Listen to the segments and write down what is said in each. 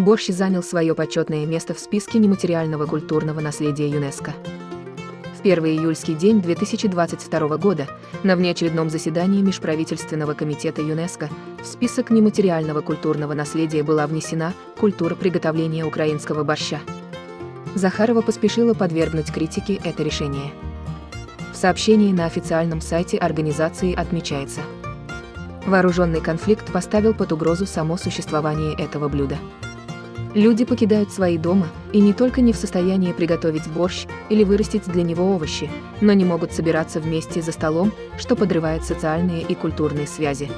борщ занял свое почетное место в списке нематериального культурного наследия ЮНЕСКО. В первый июльский день 2022 года на внеочередном заседании Межправительственного комитета ЮНЕСКО в список нематериального культурного наследия была внесена культура приготовления украинского борща. Захарова поспешила подвергнуть критике это решение. В сообщении на официальном сайте организации отмечается. Вооруженный конфликт поставил под угрозу само существование этого блюда. Люди покидают свои дома и не только не в состоянии приготовить борщ или вырастить для него овощи, но не могут собираться вместе за столом, что подрывает социальные и культурные связи.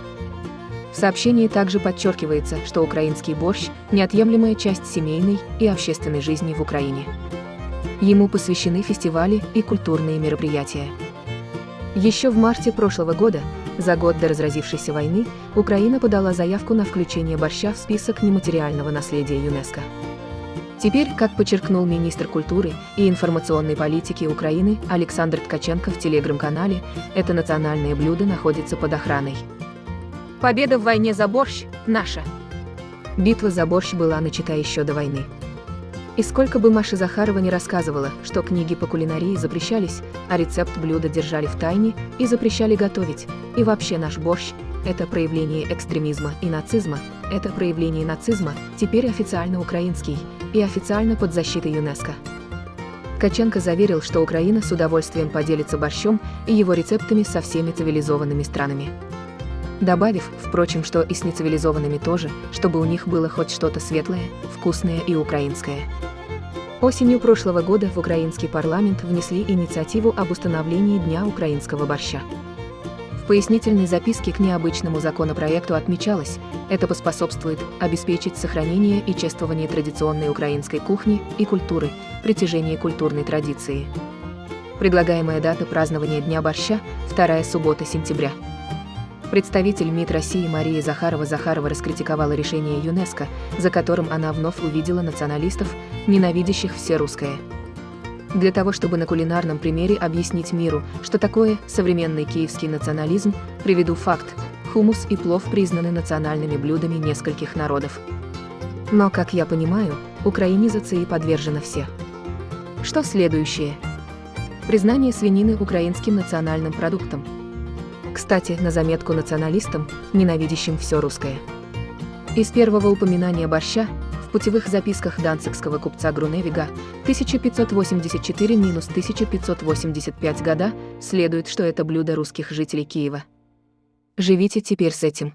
В сообщении также подчеркивается, что украинский борщ – неотъемлемая часть семейной и общественной жизни в Украине. Ему посвящены фестивали и культурные мероприятия. Еще в марте прошлого года за год до разразившейся войны Украина подала заявку на включение борща в список нематериального наследия ЮНЕСКО. Теперь, как подчеркнул министр культуры и информационной политики Украины Александр Ткаченко в телеграм-канале, это национальное блюдо находится под охраной. Победа в войне за борщ – наша. Битва за борщ была начата еще до войны. И сколько бы Маша Захарова не рассказывала, что книги по кулинарии запрещались, а рецепт блюда держали в тайне и запрещали готовить, и вообще наш борщ – это проявление экстремизма и нацизма, это проявление нацизма, теперь официально украинский, и официально под защитой ЮНЕСКО. Ткаченко заверил, что Украина с удовольствием поделится борщом и его рецептами со всеми цивилизованными странами добавив, впрочем, что и с нецивилизованными тоже, чтобы у них было хоть что-то светлое, вкусное и украинское. Осенью прошлого года в украинский парламент внесли инициативу об установлении Дня украинского борща. В пояснительной записке к необычному законопроекту отмечалось, это поспособствует обеспечить сохранение и чествование традиционной украинской кухни и культуры, притяжение культурной традиции. Предлагаемая дата празднования Дня борща – вторая суббота сентября. Представитель МИД России Мария Захарова-Захарова раскритиковала решение ЮНЕСКО, за которым она вновь увидела националистов, ненавидящих все русское. Для того, чтобы на кулинарном примере объяснить миру, что такое современный киевский национализм, приведу факт. Хумус и плов признаны национальными блюдами нескольких народов. Но, как я понимаю, украинизации подвержены все. Что следующее? Признание свинины украинским национальным продуктом – кстати, на заметку националистам, ненавидящим все русское. Из первого упоминания борща в путевых записках данцикского купца Груневига 1584-1585 года следует, что это блюдо русских жителей Киева. Живите теперь с этим.